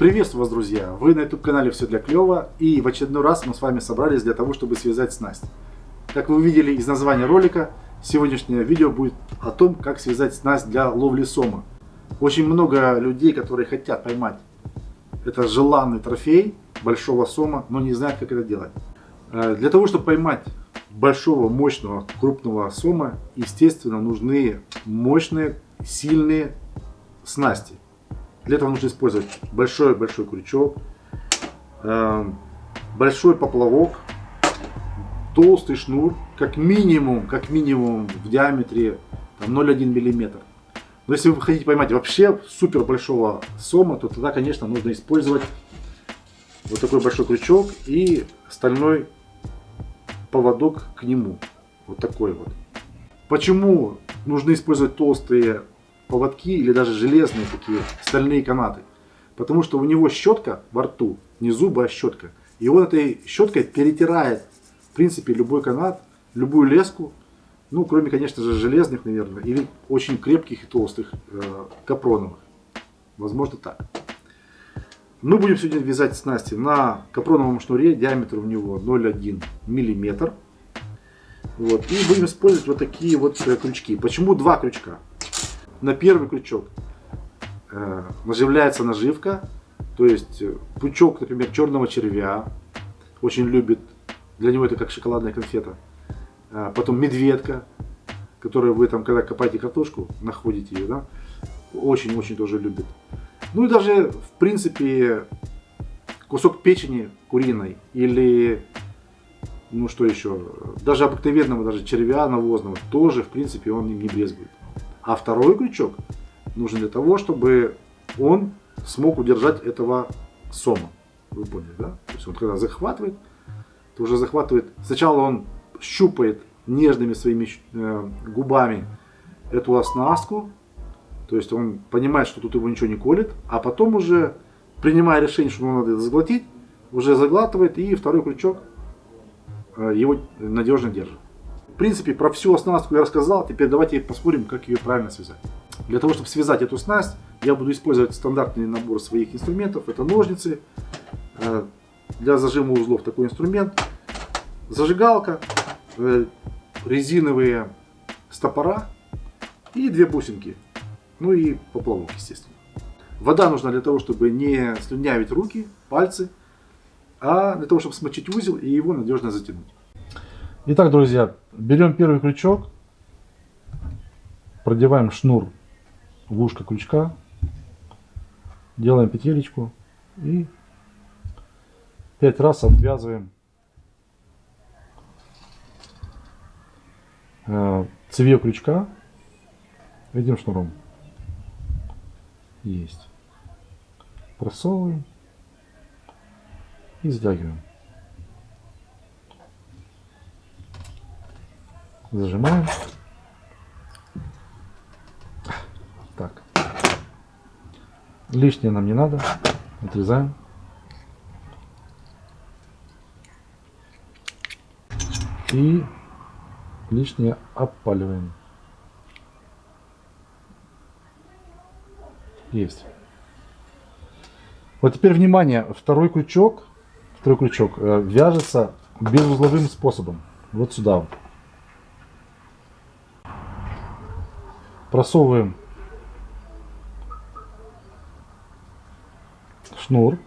Приветствую вас, друзья! Вы на YouTube канале Все для клёва и в очередной раз мы с вами собрались для того, чтобы связать снасть. Как вы видели из названия ролика, сегодняшнее видео будет о том, как связать снасть для ловли сома. Очень много людей, которые хотят поймать это желанный трофей большого сома, но не знают, как это делать. Э, для того, чтобы поймать большого, мощного, крупного сома, естественно, нужны мощные, сильные снасти. Для этого нужно использовать большой-большой крючок, эм, большой поплавок, толстый шнур, как минимум, как минимум в диаметре 0,1 мм. Но если вы хотите поймать вообще супер большого сома, то тогда, конечно, нужно использовать вот такой большой крючок и стальной поводок к нему. Вот такой вот. Почему нужно использовать толстые поводки или даже железные такие стальные канаты. Потому что у него щетка во рту, не зубы, а щетка. И он этой щеткой перетирает, в принципе, любой канат, любую леску. Ну, кроме, конечно же, железных, наверное, или очень крепких и толстых э, капроновых. Возможно, так. Мы будем сегодня вязать снасти на капроновом шнуре, диаметр у него 0,1 мм. Вот. И будем использовать вот такие вот э, крючки. Почему два крючка? На первый крючок э, наживляется наживка, то есть э, пучок, например, черного червя, очень любит, для него это как шоколадная конфета. А потом медведка, которую вы там, когда копаете картошку, находите ее, да, очень-очень тоже любит. Ну и даже, в принципе, кусок печени куриной или, ну что еще, даже обыкновенного даже червя навозного, тоже, в принципе, он не брезгует. А второй крючок нужен для того, чтобы он смог удержать этого сома. Вы поняли, да? То есть он когда захватывает, то уже захватывает. Сначала он щупает нежными своими э, губами эту оснастку. То есть он понимает, что тут его ничего не колет. А потом уже, принимая решение, что ему надо это заглотить, уже заглатывает и второй крючок э, его надежно держит принципе, про всю оснастку я рассказал. Теперь давайте посмотрим, как ее правильно связать. Для того, чтобы связать эту снасть, я буду использовать стандартный набор своих инструментов. Это ножницы, э, для зажима узлов такой инструмент, зажигалка, э, резиновые стопора и две бусинки. Ну и поплавок, естественно. Вода нужна для того, чтобы не слюнявить руки, пальцы, а для того, чтобы смочить узел и его надежно затянуть. Итак, друзья, берем первый крючок, продеваем шнур в ушко крючка, делаем петелечку и пять раз обвязываем э, цевье крючка этим шнуром. Есть. Просовываем и затягиваем. Зажимаем. Так. Лишнее нам не надо. Отрезаем. И лишнее опаливаем. Есть. Вот теперь внимание, второй крючок, второй крючок э, вяжется безузловым способом. Вот сюда вот. Просовываем шнур.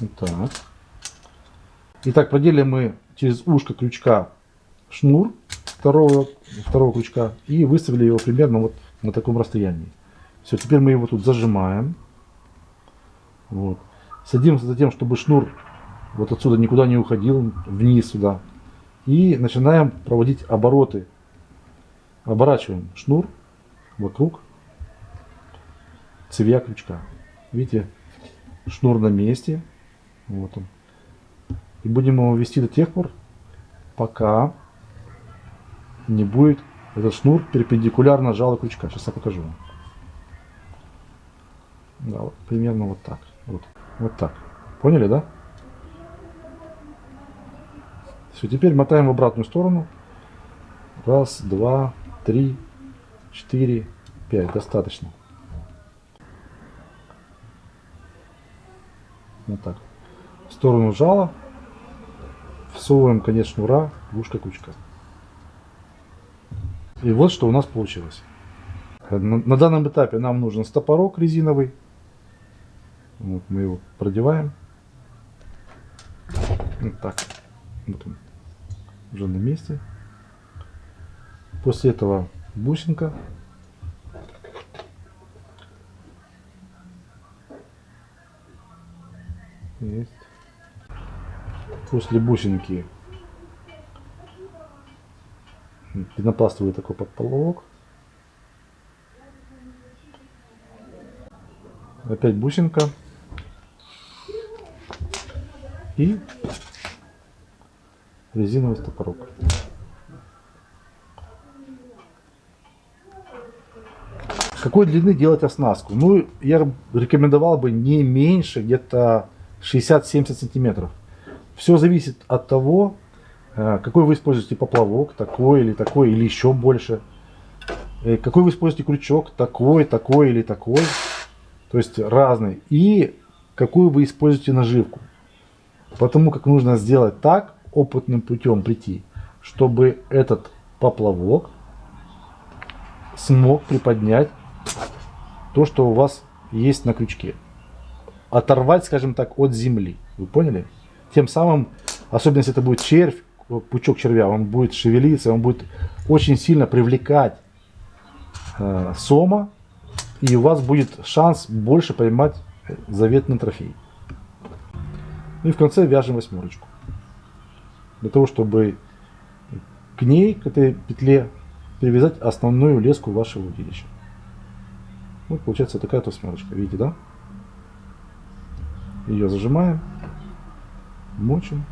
Вот так. Итак, продели мы через ушко крючка шнур второго, второго крючка и выставили его примерно вот на таком расстоянии. Все, теперь мы его тут зажимаем. Вот. Садимся за тем, чтобы шнур вот отсюда никуда не уходил, вниз сюда. И начинаем проводить обороты. Оборачиваем шнур вокруг цевья крючка. Видите, шнур на месте. Вот он. И будем его вести до тех пор, пока не будет этот шнур перпендикулярно жало крючка. Сейчас я покажу вам. Да, вот, примерно вот так. Вот, вот так. Поняли, да? Все, теперь мотаем в обратную сторону. Раз, два, три, четыре, пять. Достаточно. Вот так. В сторону жала. Всовываем конец шнура в ушко-кучка. И вот что у нас получилось. На, на данном этапе нам нужен стопорок резиновый. Вот мы его продеваем. Вот так. Вот он. Уже на месте. После этого бусинка. Есть. После бусинки пенопластовый такой подполовок. Опять бусинка. И резиновый стопорок. Какой длины делать оснастку? Ну, я рекомендовал бы не меньше где-то 60-70 сантиметров. Все зависит от того, э, какой вы используете поплавок, такой или такой, или еще больше. Э, какой вы используете крючок, такой, такой или такой. То есть разный. И какую вы используете наживку. Потому как нужно сделать так, опытным путем прийти, чтобы этот поплавок смог приподнять то, что у вас есть на крючке. Оторвать, скажем так, от земли. Вы поняли? Тем самым, особенно если это будет червь, пучок червя, он будет шевелиться, он будет очень сильно привлекать э, сома, и у вас будет шанс больше поймать заветный трофей. Ну и в конце вяжем восьмерочку. Для того, чтобы к ней, к этой петле, привязать основную леску вашего удилища. Вот получается такая вот восьмерочка. Видите, да? Ее зажимаем, мочим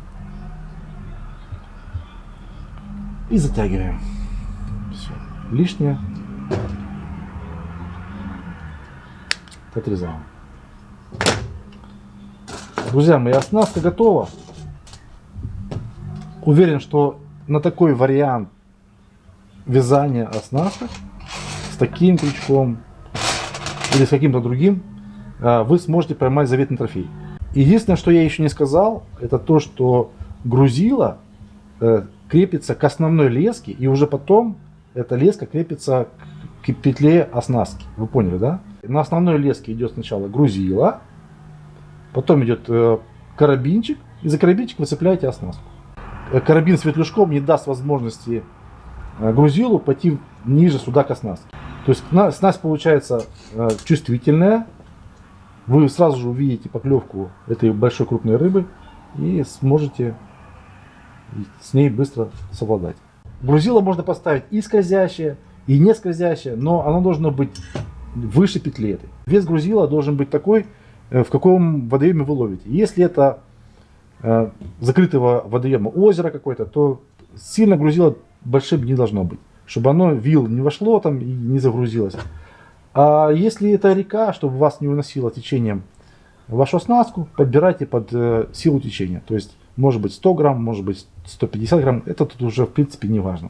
и затягиваем. Все. Лишнее отрезаем. Друзья мои, оснастка готова. Уверен, что на такой вариант вязания оснасток с таким крючком или с каким-то другим а, вы сможете поймать заветный трофей. Единственное, что я еще не сказал, это то, что грузило э, крепится к основной леске, и уже потом эта леска крепится к петле оснастки. Вы поняли, да? На основной леске идет сначала грузило, Потом идет э, карабинчик, и за карабинчик вы цепляете оснастку. Э, карабин с ветлюжком не даст возможности э, грузилу пойти ниже сюда к оснастке. То есть снасть получается чувствительная. Вы сразу же увидите поклевку этой большой крупной рыбы и сможете с ней быстро совладать. Грузило можно поставить и скользящее, и не скользящее, но оно должно быть выше петли этой. Вес грузила должен быть такой, Э, в каком водоеме вы ловите. Если это э, закрытого водоема озера какой-то, то сильно грузило большим не должно быть, чтобы оно вил не вошло там и не загрузилось. А если это река, чтобы вас не уносило течением вашу оснастку, подбирайте под э, силу течения. То есть может быть 100 грамм, может быть 150 грамм, это тут уже в принципе не важно.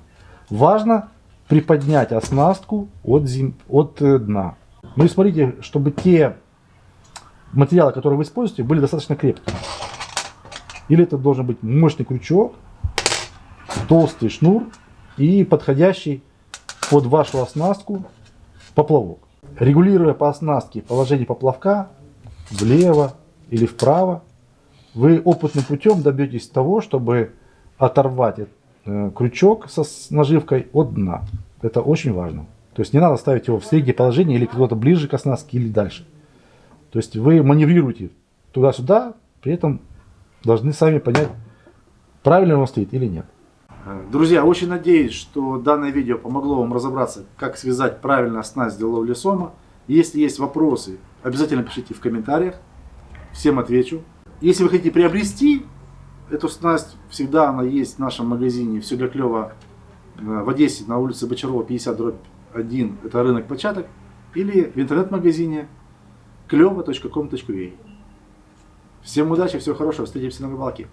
Важно приподнять оснастку от, зем... от э, дна. Ну и смотрите, чтобы те материалы, которые вы используете, были достаточно крепкими. Или это должен быть мощный крючок, толстый шнур и подходящий под вашу оснастку поплавок. Регулируя по оснастке положение поплавка влево или вправо, вы опытным путем добьетесь того, чтобы оторвать э, крючок со наживкой от дна. Это очень важно. То есть не надо ставить его в среднее положение или куда-то ближе к оснастке или дальше. То есть вы маневрируете туда-сюда, при этом должны сами понять, правильно он стоит или нет. Друзья, очень надеюсь, что данное видео помогло вам разобраться, как связать правильно снасть для ловли сома. Если есть вопросы, обязательно пишите в комментариях, всем отвечу. Если вы хотите приобрести эту снасть, всегда она есть в нашем магазине «Все для клёва» э, в Одессе на улице Бочарова 50 1, это рынок початок, или в интернет-магазине клево.com.ua. Всем удачи, всего хорошего, встретимся на рыбалке.